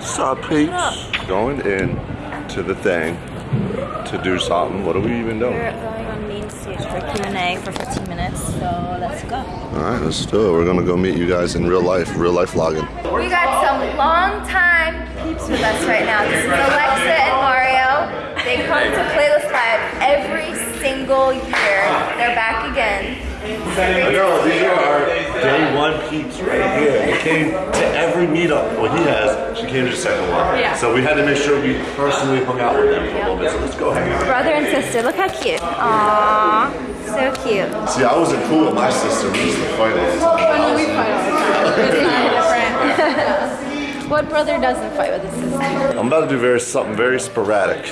Sup, peeps? Going in to the thing to do something. What are we even doing? We're going on main stage for Q&A for 15 minutes, so let's go. All right, let's do it. We're gonna go meet you guys in real life, real life vlogging. We got some long time peeps with us right now. This is Alexa and Mario. They come to Playlist Live every single year. They're back again. I know, these are our day one peeps right here. They came to every meetup. Well, he has. She came to the second one. Yeah. So we had to make sure we personally hung out with them for a little bit. So let's go hang out. Brother and sister, look how cute. Aww, so cute. See, I wasn't cool with my sister. We used to fight all the time. We fight all the time. It's kind different. What brother doesn't fight with his sister? I'm about to do very something very sporadic.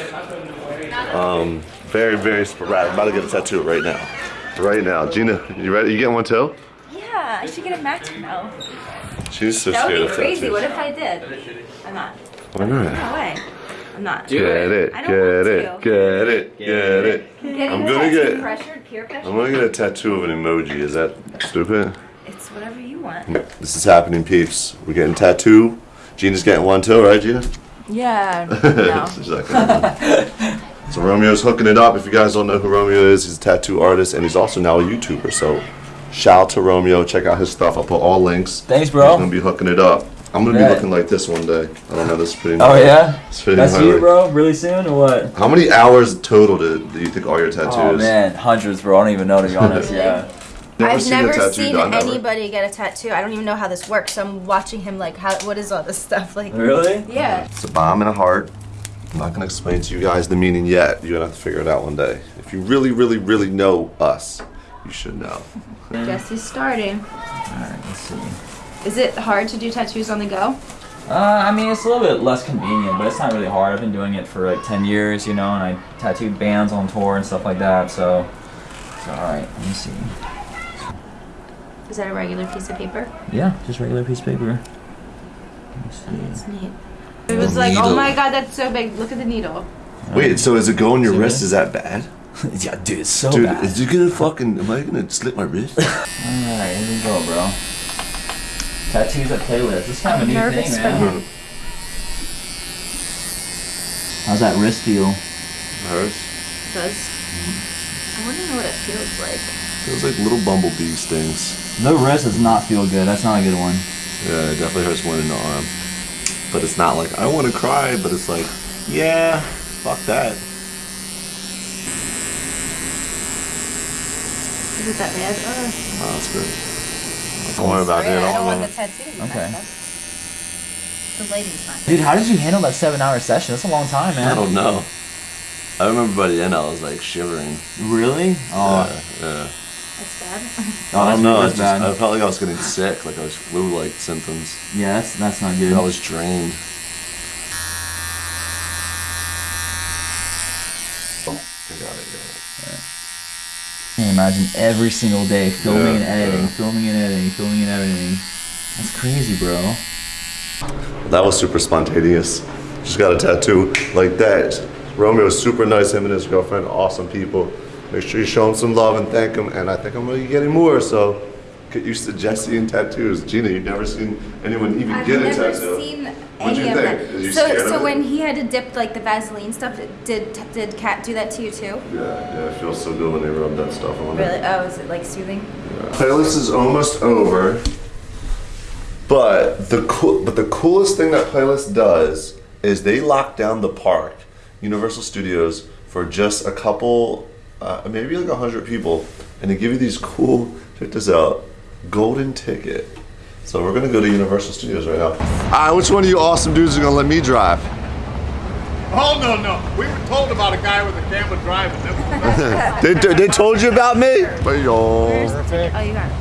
Um, very, very sporadic. I'm about to get a tattoo right now. Right now. Jeana, you ready? You getting one too? Yeah, I should get a match now. She's so That scared would of be crazy. What if I did? I'm not. Why not? No way. I'm not. Get it, I get don't want it, to. get it, get it. Getting I'm gonna get- pressured, peer pressure. I'm gonna get a tattoo of an emoji. Is that stupid? It's whatever you want. This is happening, peeps. We're getting tattoo. Jeana's getting one too, right, Jeana? Yeah. No. So Romeo's hooking it up. If you guys don't know who Romeo is, he's a tattoo artist and he's also now a YouTuber. So shout out to Romeo. Check out his stuff. I'll put all links. Thanks, bro. He's bro. gonna be hooking it up. I'm gonna be looking like this one day. I don't know. This is pretty. Oh yeah, It's pretty that's gnarly. you, bro. Really soon or what? How many hours total do, do you think all your tattoos? Oh man, hundreds, bro. I don't even know to be honest. Yeah. I've seen a never tattoo seen done, ever. anybody get a tattoo. I don't even know how this works. So I'm watching him like, how? What is all this stuff like? Really? Yeah. It's a bomb in a heart. I'm not gonna explain to you guys the meaning yet. You're gonna have to figure it out one day. If you really, really, really know us, you should know. Guess he's starting. All right, let's see. Is it hard to do tattoos on the go? Uh, I mean, it's a little bit less convenient, but it's not really hard. I've been doing it for like 10 years, you know, and I tattooed bands on tour and stuff like that. So, so all right, let me see. Is that a regular piece of paper? Yeah, just regular piece of paper. Let me see. That's neat. It was like, oh my god, that's so big. Look at the needle. Wait, so is it going your wrist? Is that bad? yeah, dude, it's so Dude, bad. is it gonna fucking? Am I gonna slit my wrist? All right, here we go, bro. Tattoos at playlist. This is kind of a I'm new nervous thing, for man. How's that wrist feel? Hers Does I want to know what it feels like. feels like little bumblebee stings. The wrist does not feel good. That's not a good one. Yeah, it definitely hurts more in the arm. But it's not like I want to cry, but it's like, yeah, fuck that. Is it that bad? Uh, Oh, that's good. Don't worry about it. I I don't don't want know. the tattoo. Okay. The lighting's not. Dude, how did you handle that seven-hour session? That's a long time, man. I don't know. I remember by the end I was like shivering. Really? Oh, Yeah, yeah. That's bad. oh I don't know. That's It's just, bad. I felt like I was getting sick, like I was flu-like symptoms. yeah, that's that's not good. I was drained. Oh, I got it, got it. Can you imagine every single day filming Yeah, and editing, yeah. filming and editing, filming and editing. That's crazy, bro. That was super spontaneous. Just got a tattoo like that. Romeo was super nice, him and his girlfriend, awesome people. Make sure you show him some love and thank him. And I think I'm gonna be getting more, so get used to Jesse and tattoos. Jeana, you've never seen anyone even I've get a never tattoo. Seen What'd any you of think? that. Is you so, scared of so it? when he had to dip like the Vaseline stuff, did did Kat do that to you too? Yeah, yeah, it feels so good when they rub that stuff on Really? it. Oh, is it like soothing? Playlist is almost over. But the cool, but the coolest thing that Playlist does is they lock down the park, Universal Studios, for just a couple, uh, maybe like a hundred people, and they give you these cool. Check this out, golden ticket. So we're gonna go to Universal Studios right now. Alright, which one of you awesome dudes are gonna let me drive? Oh no no! We were told about a guy with a camera driving. That was- They, they told you about me? But yo. Oh, you got it.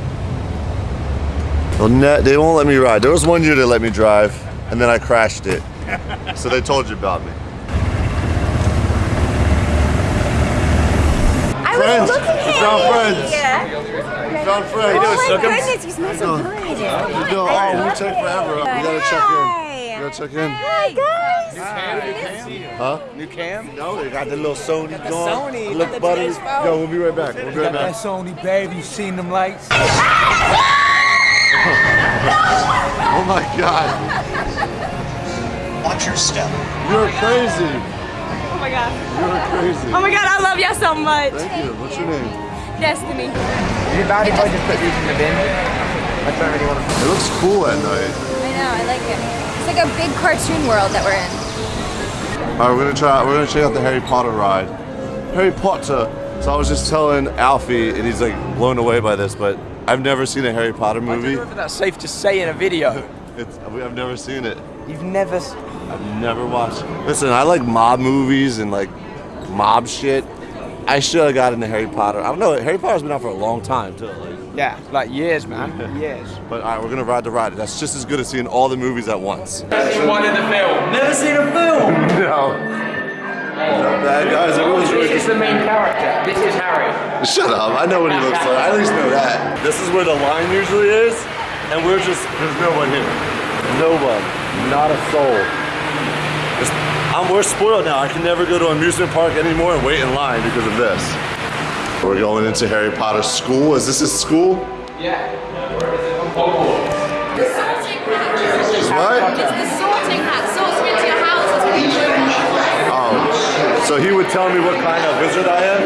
Well, ne- they won't let me ride. There was one year they let me drive, and then I crashed it. so they told you about me. I Friends. was looking We at found you. friends. Yeah. We found friends. Oh my goodness, you smell so good. No, oh, we take forever. We gotta check in. We gotta check in. Hi guys. New Huh? New cam? No, they got the little Sony going. Sony, Look, got buddy. Yo, we'll be right back. We'll be right back. That's Sony, baby. You seen them lights? Oh my god. watch your step. You're crazy. Oh my god. You're crazy. Oh my god, I love y'all so much. Thank you. What's your name? Destiny. Is it bad if I just put these in the bin? I don't really want to. It looks cool at night. I know, I like it. It's like a big cartoon world that we're in. All right, we're gonna try. We're gonna check out the Harry Potter ride. Harry Potter. So I was just telling Alfie, and he's like blown away by this, but I've never seen a Harry Potter I don't movie. know if that's safe to say in a video. It's, I've never seen it. You've never. s- I've never watched. Listen, I like mob movies and like mob shit. I should have gotten into Harry Potter. I don't know. Harry Potter's been out for a long time too. Like, Yeah, like years, man. years. but all right, we're gonna ride the ride. That's just as good as seeing all the movies at once. One in the film. Never seen a film. No. Oh, Bad guys, everyone's really This is the main character. This is Harry. Shut up. I know what he looks like. I at least know that. This is where the line usually is, and we're just, there's no one here. No one. Not a soul. It's, I'm, we're spoiled now. I can never go to an amusement park anymore and wait in line because of this. We're going into Harry Potter school. Is this his school? Yeah. The sorting hat. Is what? It's the sorting hat. Sorts me into your house. That's what you do. Oh. So he would tell me what kind of wizard I am?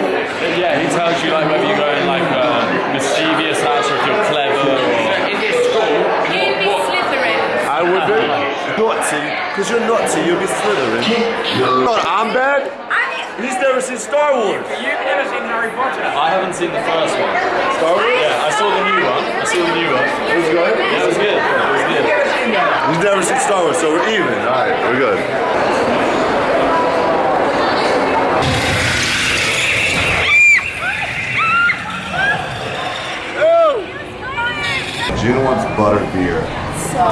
Yeah, he tells you like whether you go in like a mischievous house or if you're clever or. In this school, You'd be Slytherin. I would be. Naughty. Because you're naughty, you'll be Slytherin. No, I'm bad. He's never seen Star Wars. you've never seen Harry Potter. I haven't seen the first one. Star Wars? Yeah, I saw the new one. I saw the new one. It was good? Yeah, it was good. It was good. You've never seen Star Wars, so we're even. All right, we're good. Jeana wants butter beer. So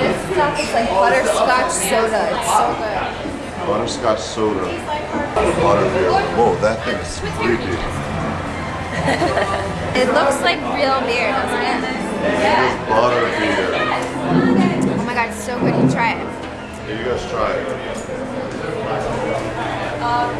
this stuff is like butterscotch soda. It's so good. Butterscotch soda. Butter beer. Whoa, that thing is creepy. It looks like real beer, doesn't it? Yeah. Butter beer. Oh my god, it's so good. You try it. Here, you guys try it.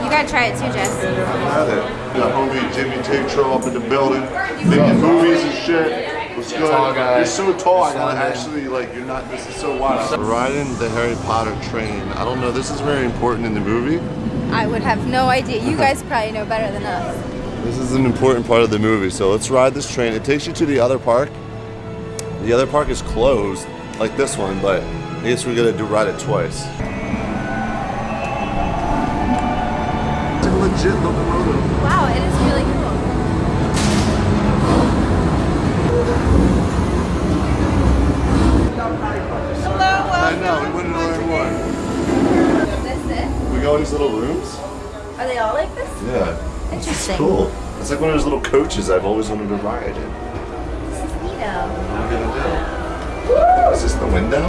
You gotta try it too, Jess. Had it. Got homie Jimmy Tatro up in the building, making movies and shit. What's good? You're so tall. I gotta actually like. You're not. This is so wild. We're riding the Harry Potter train. I don't know. This is very important in the movie. I would have no idea. You guys probably know better than us. This is an important part of the movie. So let's ride this train. It takes you to the other park. The other park is closed, like this one, but I guess we're gonna do ride it twice. It's a legit locomotive. Wow, it is really cool. I know. We went into learn more. This it? We go in these little rooms. Are they all like this? Yeah. Interesting. Cool. It's like one of those little coaches I've always wanted to ride in. This is neato. What am I gonna do? Is this the window?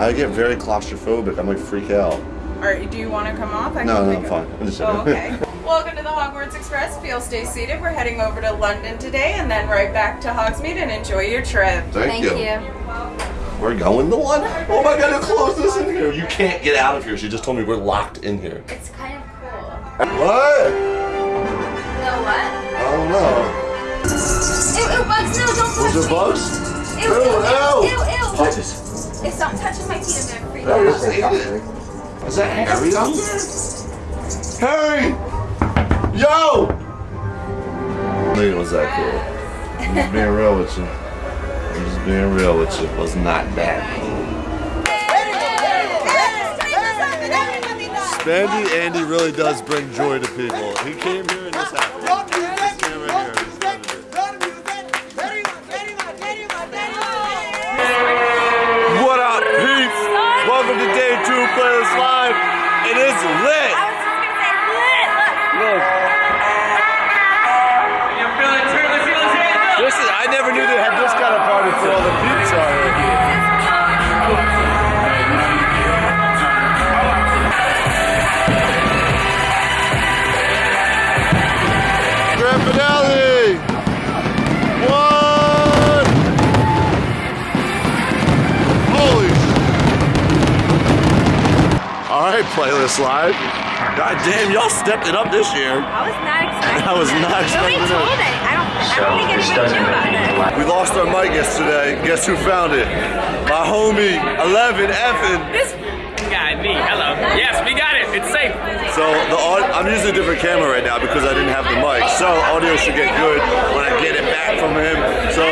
I get very claustrophobic. I'm like freak out. Alright, do you want to come off? I no, no, I'm it fine. I'm just Oh, joking. okay. Welcome to the Hogwarts Express. Feel stay seated. We're heading over to London today and then right back to Hogsmeade and enjoy your trip. Thank, Thank you. you. We're going to one. Oh my god, who closed this in here? You can't get out of here. She just told me we're locked in here. It's kind of cool. What? No what? I don't know. Ew, ew, bugs, no, don't touch Was me. there bugs? Ew, Ew, ew, ew. ew, ew. Touch us. If something touches my feet, I'm gonna freak Harry, out. just ate that Harry out there? Harry! Yo! Nigga was that cool. I'm being real with you. I'm just being real with you. Was not that cool. Spandy Andy really does bring joy to people. He came here and this happened. This man right here, Playlist Live. God damn, y'all stepped it up this year. I was not expecting I was that. not Nobody expecting told that. it. I don't, I don't think anybody knew about it. We lost our mic yesterday. Guess who found it? My homie, 11 effing. This guy, me. Hello. Yes, we got it. It's safe. So the au- I'm using a different camera right now because I didn't have the mic. So audio should get good when I get it back from him. So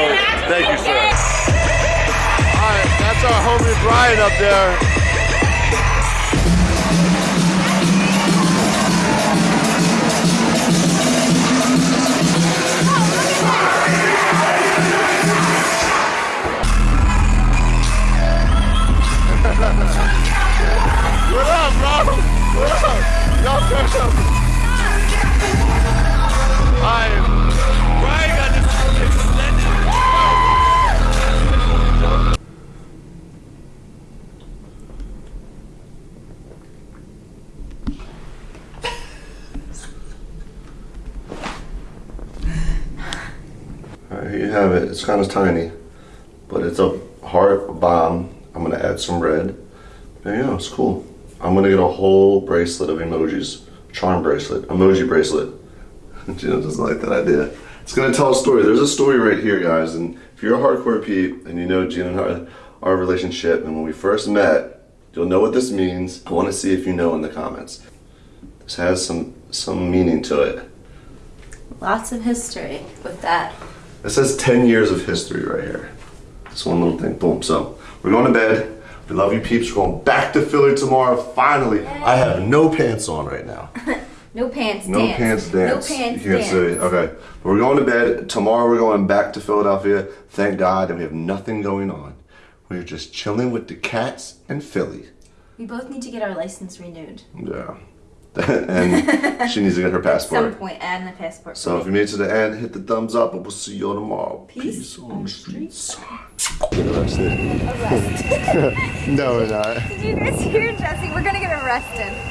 thank you, sir. All right, that's our homie Brian up there. Y'all turn up. Extended. Alright, here you have it. It's kind of tiny, but it's a heart bomb. I'm gonna add some red. There you go, it's cool. I'm gonna get a whole bracelet of emojis. Charm bracelet, emoji bracelet. Jeana doesn't like that idea. It's gonna tell a story. There's a story right here, guys. And if you're a hardcore peep and you know Jeana and our, our relationship, and when we first met, you'll know what this means. I wanna see if you know in the comments. This has some some meaning to it. Lots of history with that. It says 10 years of history right here. This one little thing. Boom. So we're going to bed. We love you, peeps. We're going back to Philly tomorrow. Finally, I have no pants on right now. No pants No dance. pants dance. No pants you can't dance. see. Okay. But we're going to bed. Tomorrow we're going back to Philadelphia. Thank God that we have nothing going on. We're just chilling with the cats and Philly. We both need to get our license renewed. Yeah. and she needs to get her At some point, and the passport. So if you made it to the end, hit the thumbs up and we'll see you all tomorrow. Peace on the streets. Arrested. no, we're not. Did you guys hear Jesse? We're gonna get arrested.